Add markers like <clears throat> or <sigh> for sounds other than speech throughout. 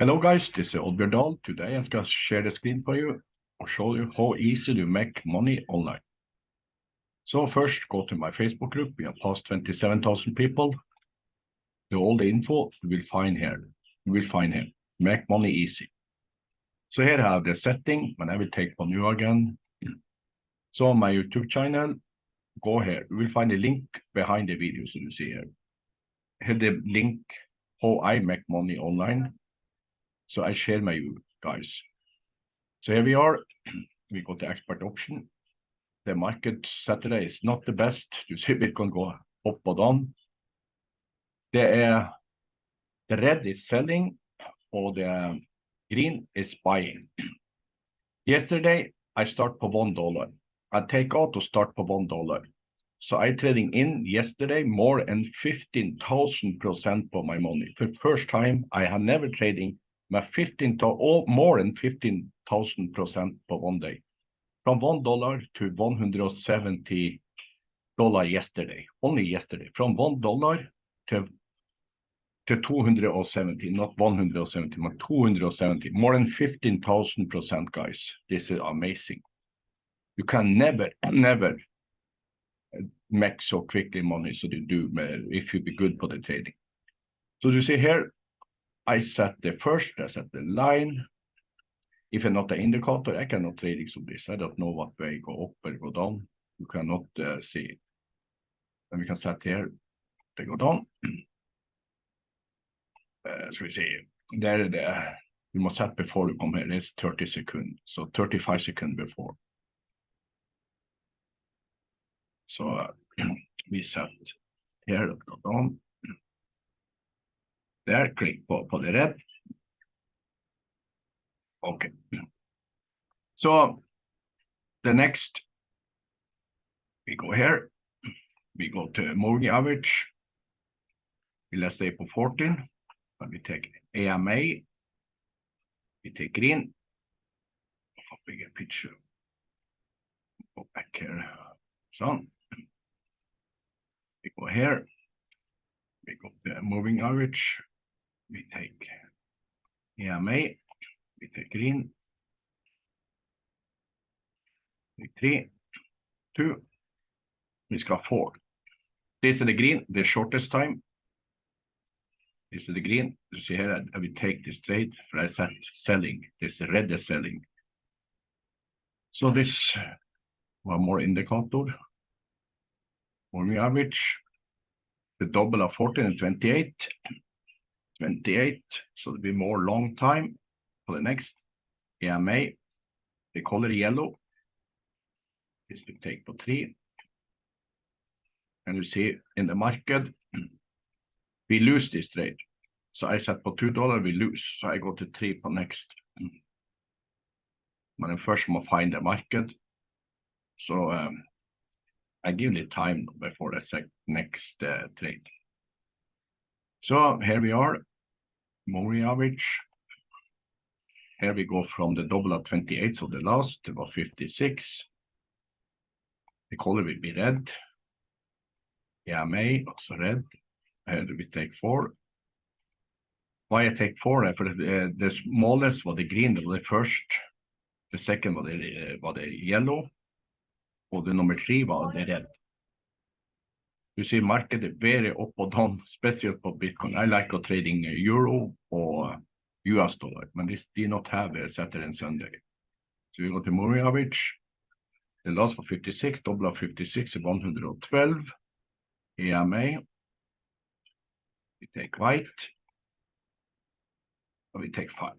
Hello guys, this is Oddbjørn Dahl. Today I'm going to share the screen for you and show you how easy to make money online. So first go to my Facebook group. We have past 27,000 people. The, all the info you will find here. You will find here. Make money easy. So here I have the setting when I will take for new again. So on my YouTube channel, go here. You will find a link behind the video so you see here. Here the link how I make money online so I share my view, guys. So here we are. <clears throat> We go to expert option. The market Saturday is not the best. You see <laughs> Bitcoin go up or down. The, uh, the red is selling or the green is buying. <clears throat> Yesterday, I start for one dollar. I take out to start for one dollar. So I trading in yesterday more than 15,000% for my money. For first time, I have never trading med 15 or more than 15,000% for one day. From one dollar to 170 dollar yesterday, only yesterday, from one dollar to to 270, not 170, but 270, more than 15,000%, guys. This is amazing. You can never, never uh, make so quickly money so you do uh, if you be good for the trading. So you see here, I set the first, I set the line. If I'm not the indicator, I cannot trade it this. I don't know what way go up or go down. You cannot uh, see it. And we can set here, they go down. <clears throat> Uh, so we see there, the, you must set before you come here, it's 30 seconds. So 35 seconds before. So uh, <clears throat> we set here, go down. There, click på, på det red. Okay. So the next, we go here. We go to moving average. Let's stay for 14. And we take EMA. We take green. A Bigger picture. Go back here. So we go here. We go to moving average EMA, we take green, three, two, we ska four. This is the green, the shortest time. This is the green. You see here, I will take this trade for I set selling. This red is selling. So this one more indicator. Moving average, the double of 14 and 28. 28, so it'll be more long time for the next EMA. The color yellow. This will take for three. And you see in the market, we lose this trade. So I said for two dollar we lose. So I go to three for next. But then first I'm find the market. So um, I give it time before the next uh, trade. So here we are, average. Here we go from the double of 28, so the last was 56. The color will be red. May also red. And we take four. Why I take four? For the, the smallest was the green, the first. The second was the, was the yellow. Or the number three was the red. You see market is very up or down, especially for Bitcoin. I like trading euro or US dollar, but this do not have a Saturday and Sunday. So we got the moving average. The last for 56, double of 56 is 112. EMA. We take white. And we take five.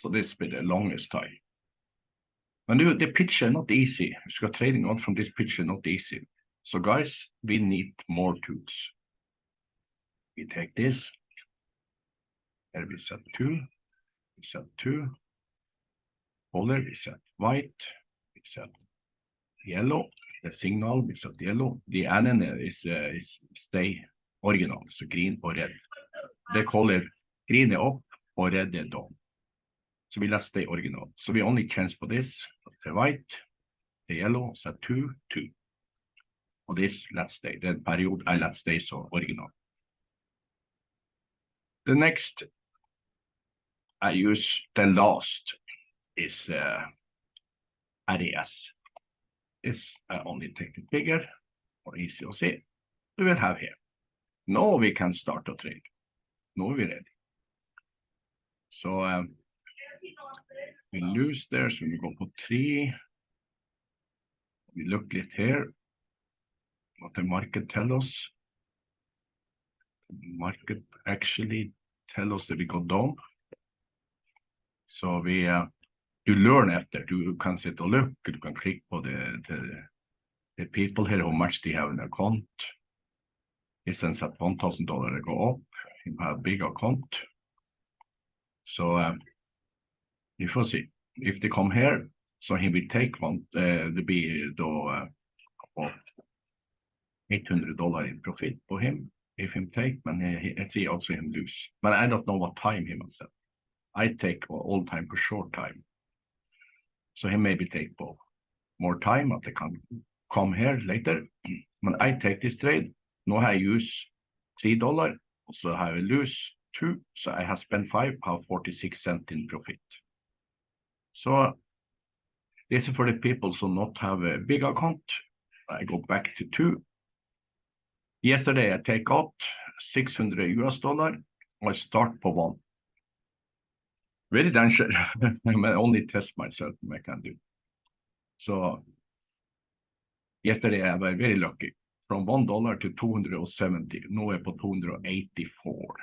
So this will be the longest time. And the picture not easy. So trading on from this picture not easy. So guys, we need more tools. We take this, and we set two, we set two, color, we set white, we set yellow, the signal, we set yellow. The NN is, uh, is stay original, so green or red. The color green is up or red is down. So we let stay original. So we only change for this, the white, the yellow, set two, two. Og this last day, the period I let's stay så original. The next I use the last is uh, RES. It's I only take it bigger or easy to see. We will have here. Now we can start to trade. Now we're ready. So um, we lose there, so we go for three. We look it here, what the market tell us. Market actually tell us that we go down. So we uh, you learn after you can sit and look, you can click på the, the, the people here, how much they have in their account. One thousand dollar they go up, you have a big account. So um, you will see if they come here, so he will take one, uh, det blir då uh, 800 dollar in profit for him if him take, but he, I see also him lose. But I don't know what time he must have. I take all time for short time. So he maybe take both more time, but they can come here later. When I take this trade, now I use three dollar, so I will lose two, so I have spent five, have 46 cent in profit. So this is for the people who not have a big account. I go back to two. Yesterday I take out 600 US dollar. I start for one. Very dangerous. <laughs> I only test myself I can do. So yesterday I was very lucky. From one dollar to 270. Now I'm på 284.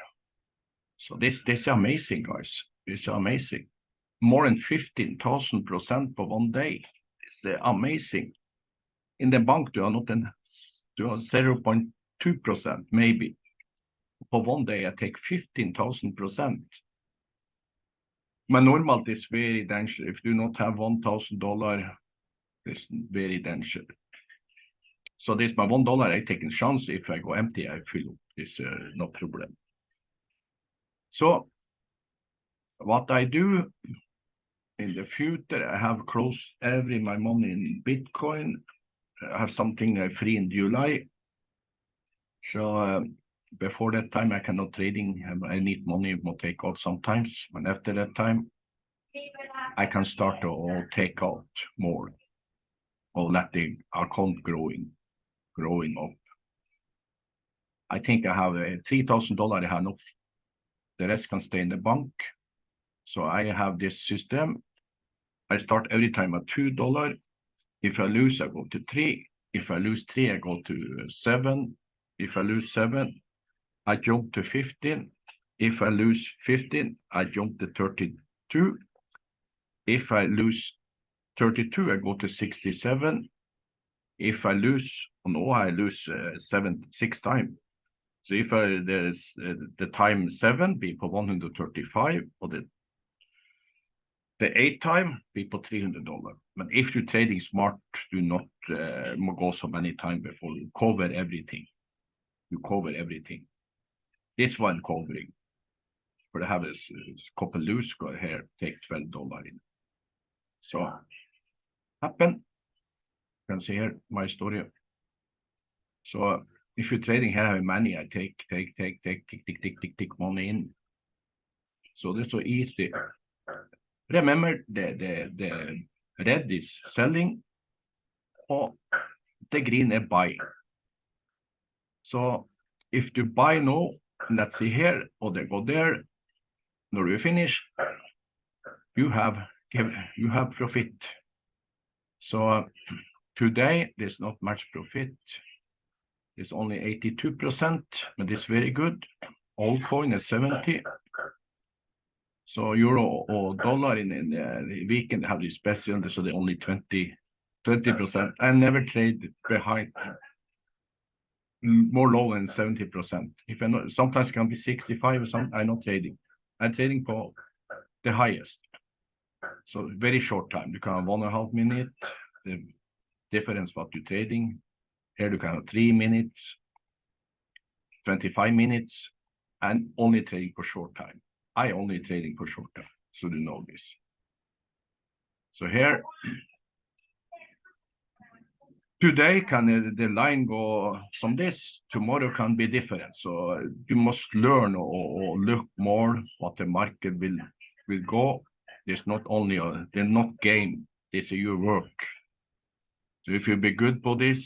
So this this is amazing, guys. It's amazing. More than 15,000% for one day. It's amazing. In the bank, you are not in, you are 0.2% maybe. For one day, I take 15,000%. But normal is very dangerous. If you not have $1,000, it's very dangerous. So this my one dollar, I take a chance. If I go empty, I fill up. It's uh, no problem. So what I do in the future, I have closed every my money in Bitcoin. I have something uh, free in July. So uh, before that time, I cannot trading. I need money to take out sometimes. But after that time, I can start to take out more or let the account growing, growing up. I think I have uh, $3,000 I have enough the rest can stay in the bank. So I have this system. I start every time at $2. If I lose, I go to 3. If I lose 3, I go to 7. If I lose 7, I jump to 15. If I lose 15, I jump to 32. If I lose 32, I go to 67. If I lose, oh no, I lose uh, seven, six times. So if I, there's uh, the time seven be for 135 or the the eight time be for 300 dollar. But if you're trading smart, do not uh, go so many times before you cover everything. You cover everything. This one covering. For I have a couple loose go here, take 12 dollar in. So happen. You can see here my story. So if you're trading here I have money, I take, take, take, take, tick, tick, tick, tick, tick money in. So this is so easy. Remember the, the, the red is selling or the green is buying. So if you buy now, let's see here, or they go there, when you finish, you have you have profit. So today there's not much profit is only 82%, but it's very good. Old coin is 70. So euro or dollar in, in uh, the weekend have this special, so they only 20, 20%. I never trade behind Mm, more low than 70%. If I know, sometimes can be 65 or something, I'm not trading. I'm trading for the highest. So very short time. You can have one and a half minute. The difference what you're trading here you can have three minutes, 25 minutes, and only trading for short time. I only trading for short time, so you know this. So here, today can the line go from this, tomorrow can be different. So you must learn or, or look more what the market will will go, there's not only a, they're not game, is your work. So if you be good for this,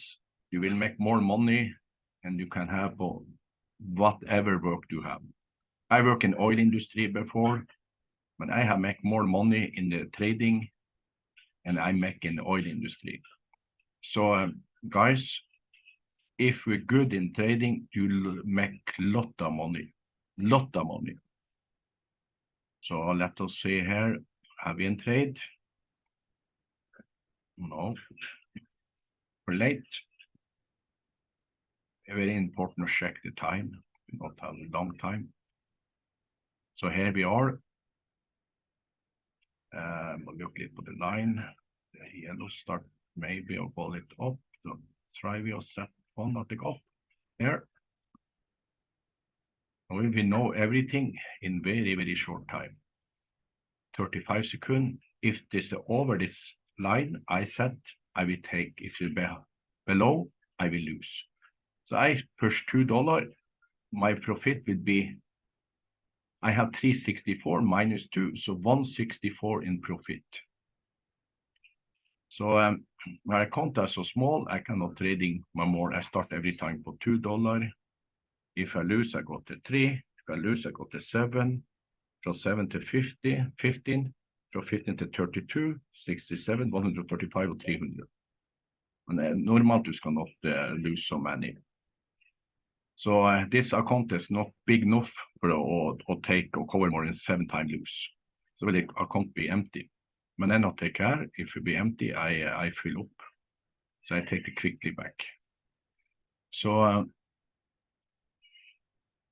you will make more money and you can have whatever work you have. I work in oil industry before, but I have make more money in the trading and I make in the oil industry. So um, guys, if we're good in trading, you'll make lot of money, lot of money. So let us see here, have we in trade? No, we're late. Very important to check the time, we not have a long time. So here we are. Um, look a little the line, the yellow start maybe I'll call it up, so try we set one at the go here. And we know everything in very, very short time. 35 seconds. If this is over this line I set, I will take. If it's be below, I will lose. So I push $2. My profit will be, I have 364 minus 2, so 164 in profit. So um, my account is so small, I cannot trading my more. I start every time for $2. If I lose, I go to 3. If I lose, I go to 7. From 7 to 50, 15. From 15 to 32, 67, 135 og 300. Men uh, normalt you cannot uh, lose so many. So uh, this account is not big enough for to take or cover more than seven times lose. So the account be empty. But then I take care, if it be empty, I, fill up. So I take it quickly back. So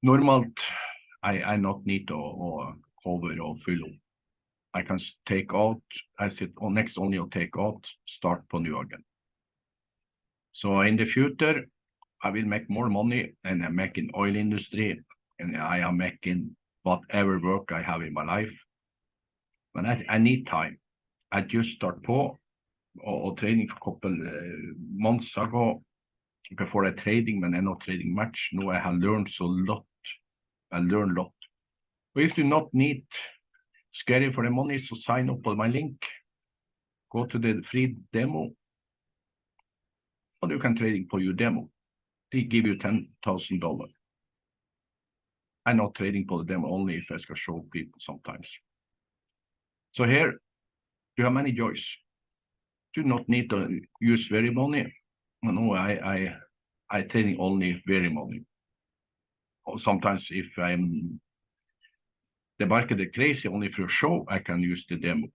normalt, I, not need to cover or fill up. I can take out, I sit on next only or take out, start på new again. So in the future, I will make more money and I make in oil industry and I am making whatever work I have in my life. But I need time. I just start på og, og for couple uh, months ago before I trading, but I'm not trading much. Now I have learned so lot. I learned a lot. But if you not need scary for the money, so sign up on my link. Go to the free demo. And you can trading for your demo. They give you $10,000. I'm not trading for the demo only if I can show people sometimes. So here you have many joys. Do not need to use very money. No, I I I trading only very money. Sometimes if I'm the market is crazy only for show, I can use the demo.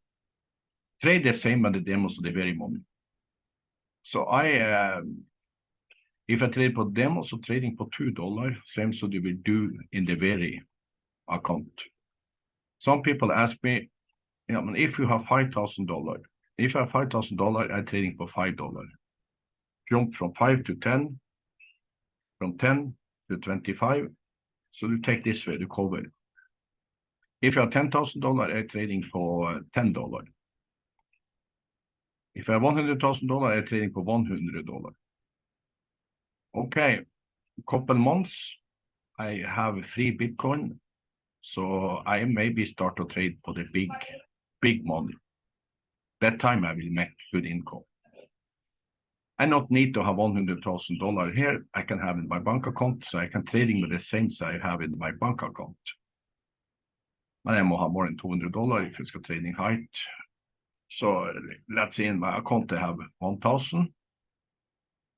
Trade the same but the demos the very money. So I uh, if I trade for demo, so trading for two dollar, same so you will do in the very account. Some people ask me, yeah, but if you have $5,000, if you have $5,000, I'm trading for $5. Jump from 5 to 10, from 10 to 25. So you take this way to cover. If you have $10,000, I'm trading for $10. If I have $100,000, I'm trading for $100. Okay, couple months, I have free Bitcoin. So I maybe start to trade for the big big money. That time I will make good income. I not need to have $100,000 here. I can have in my bank account, so I can trading with the same I have in my bank account. And I må have more than $200 if it's trading height. So let's say in my account I have 1,000.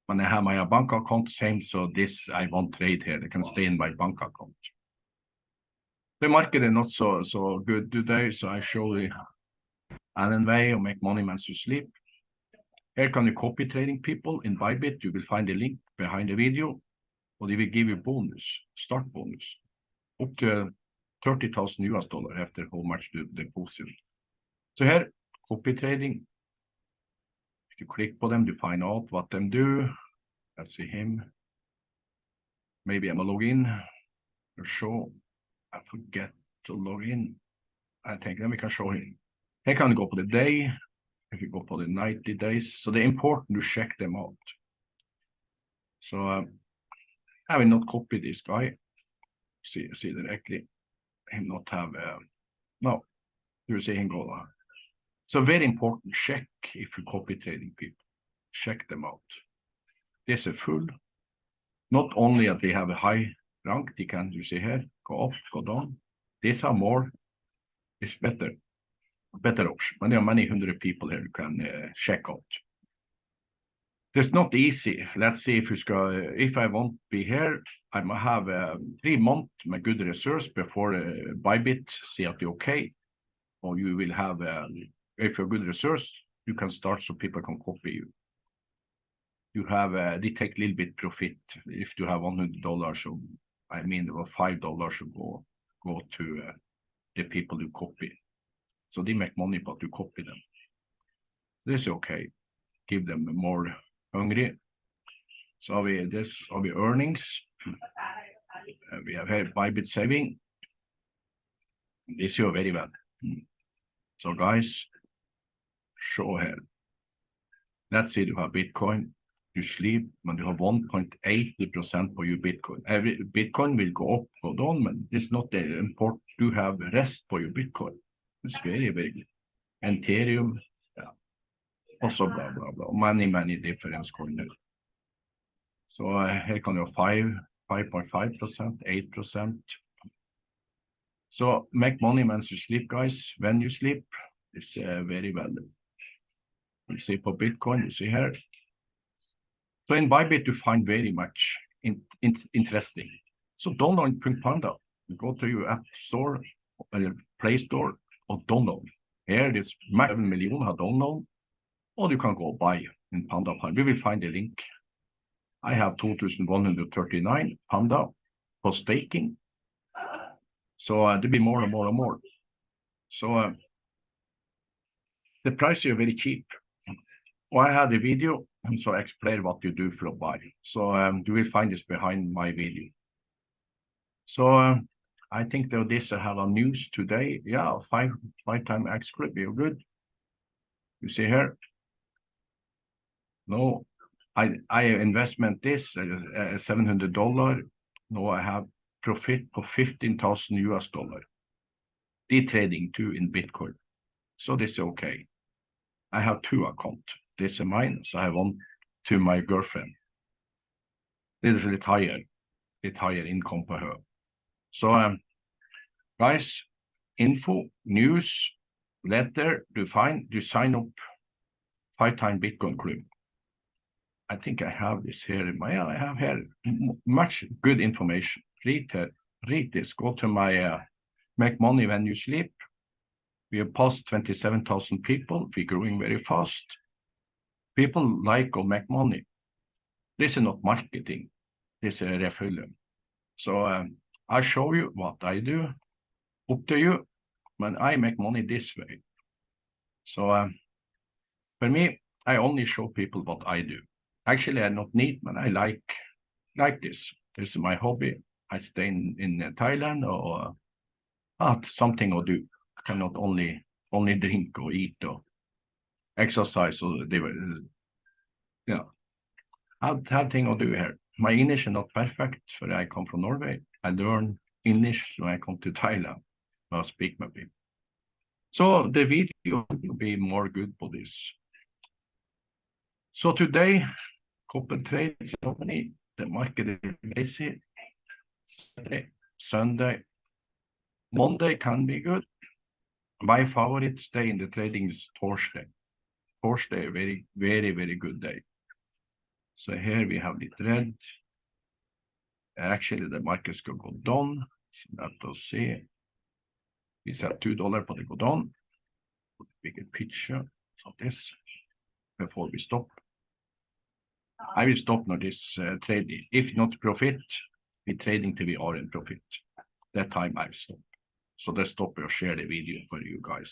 When I have my bank account same, so this I won't trade here. They can stay in my bank account. The market is er not so so good today, so I show you an way to make money as you sleep. Here can you copy trading people in Bybit. You will find the link behind the video, or they will give you bonus, start bonus, up to 30,000 US dollar after how much you deposit. So here, copy trading. If you click on them to find out what them do, let's see him. Maybe I'm a login or show I forget to log in. I think then we can show him. Here can go for the day. If you go for the 90 days. So they're important to check them out. So um, I will not copy this guy. See, see directly. Him not have uh, no. you see Angola. So very important, check if you copy trading people, check them out. This is full. Not only that they have a high rank, they can, you see here, go up, go down. These are more, it's better, better option. And there are many hundred people here you can uh, check out. It's not easy. Let's see if you ska, if I won't be here, I might have uh, three months with good research before uh, Bybit see that you're okay. Or you will have, uh, if you're good research, you can start so people can copy you. You have, uh, they take a little bit profit. If you have $100, so I mean, or $5 should go, go to uh, the people you copy. So they make money, but you copy them. This is okay. Give them more hungry. So vi this, har vi earnings. Uh, we have here Bybit saving. This you very well. Mm. So guys, show here. Let's you have Bitcoin, you sleep, men you have 1.80% for your Bitcoin. Every Bitcoin will go up, go down, but it's not important to have rest for your Bitcoin. It's very, very good. Ethereum, yeah. Also blah, blah, blah. Many, many different coins. So uh, here can you 5, 5.5%, 8%. So make money when you sleep, guys. When you sleep, it's uh, very well. You see for Bitcoin, you see here. So in Bybit, you find very much in, in, interesting. So download Punk Panda. Go to your app store, or Play Store, or download. Here, this 7 million have download, or you can go buy in Panda We will find the link. I have 2,139 Panda for staking. So uh, there'll be more and more and more. So uh, the price is very cheap. Well, I had a video, so explain what you do for a buy. So um, you will find this behind my video. So uh, I think that this have a news today. Yeah, five five time X script, you're good. You see here. No, I I investment this uh, seven hundred dollar. No, I have profit for fifteen thousand US dollar. Day trading too in Bitcoin. So this is okay. I have two account. This is mine, so I have one to my girlfriend. This is a little higher, bit higher income for her. So um, guys, info, news, letter, to find, to sign up five time Bitcoin club. I think I have this here in my, I have here much good information. Read, read this, go to my uh, make money when you sleep. We have passed 27,000 people. We're growing very fast. People like or make money. This is not marketing. This is refueling. So um, I show you what I do. Up to you. When I make money this way. So um, for me, I only show people what I do. Actually, I not need, but I like like this. This is my hobby. I stay in, in uh, Thailand or uh, something or do. I cannot only only drink or eat or exercise or they were yeah. Have have thing or do here. My English is not perfect, for I come from Norway. I learn English when I come to Thailand. I speak my people. So the video will be more good for this. So today, copper trade company, the market is busy. Saturday, Sunday, Monday can be good. My favorite day in the trading is Thursday. Thursday, very, very, very good day. So here we have the trend. Actually, the market could go down. Let us see. We set two dollar, but it go down. Bigger picture of this before we stop. I will stop now this uh, trading. If not profit, we trading till we are in profit. That time I stop. So let's stop or share the video for you guys.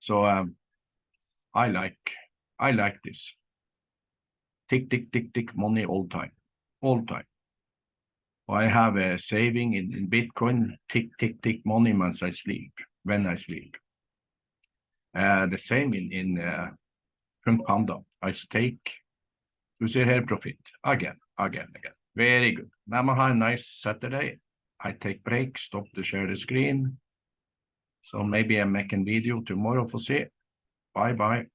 So um, I like I like this. Tick tick tick tick money all time, all time. I have a saving in, in Bitcoin. Tick tick tick money once I sleep when I sleep. Uh, the same in in uh, from Panda. I stake you see here profit again, again, again. Very good. Now I have a nice Saturday. I take break, stop to share the screen. So maybe I make a video tomorrow for see. Bye bye.